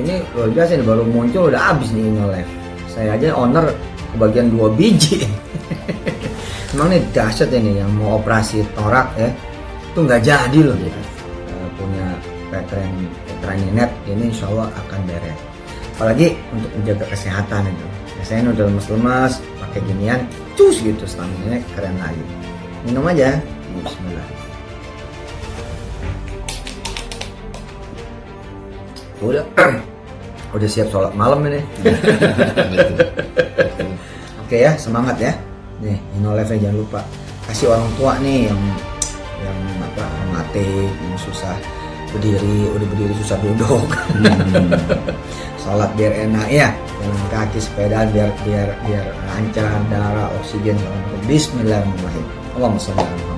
ini luar biasa nih baru muncul udah habis nih Inolife saya aja owner kebagian dua biji. Emang nih dahsyat ini yang mau operasi torak ya. Itu nggak jadi loh. Gitu Eh, punya veteran veteran net ini insya Allah akan beres. Apalagi untuk menjaga kesehatan itu. Biasanya udah lemas-lemas pakai ginian cus gitu stamina keren lagi. Minum aja. Bismillah udah. Udah siap sholat malam ini. Oke ya semangat ya. Nih Inoleve jangan lupa kasih orang tua nih yang yang apa rematik yang susah berdiri udah berdiri susah duduk. Sholat biar enak ya jalan kaki sepeda biar biar biar lancar darah oksigen Bismillahirrahmanirrahim. Allahumma sholli